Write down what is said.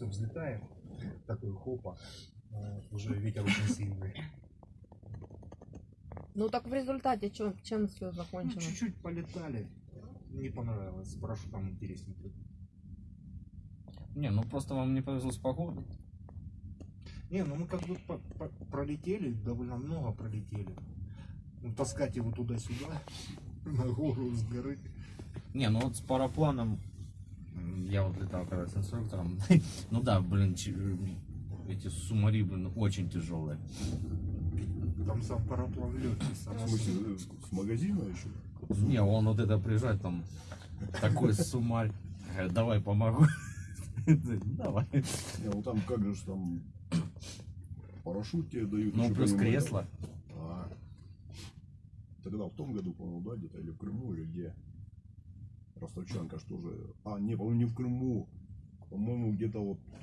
все взлетает, такой хопа, э, уже ветер очень сильный. Ну так в результате чем, чем все Ну, закончено? чуть-чуть полетали, не понравилось, с парашютом интереснее. Не, ну просто вам не повезло с погодой. Не, ну мы как бы по- по- пролетели, довольно много пролетели. Ну, таскать его туда-сюда, на гору с горы. Не, ну вот с парапланом, я вот летал когда с инструктором, ну да, блин, эти сумари, блин, очень тяжелые. Там сам параплан легкий, В само смысле, э, с, магазина еще? Не, он вот это приезжает там, такой сумарь, говорит, давай помогу. Давай. Не, ну там как же ж там парашют тебе дают. Ну плюс кресло. этого. А. Тогда в том году, по-моему, да, где-то, или в Крыму, или где. Ростовчанка что же. А, не, по-моему, не в Крыму. По-моему, где-то вот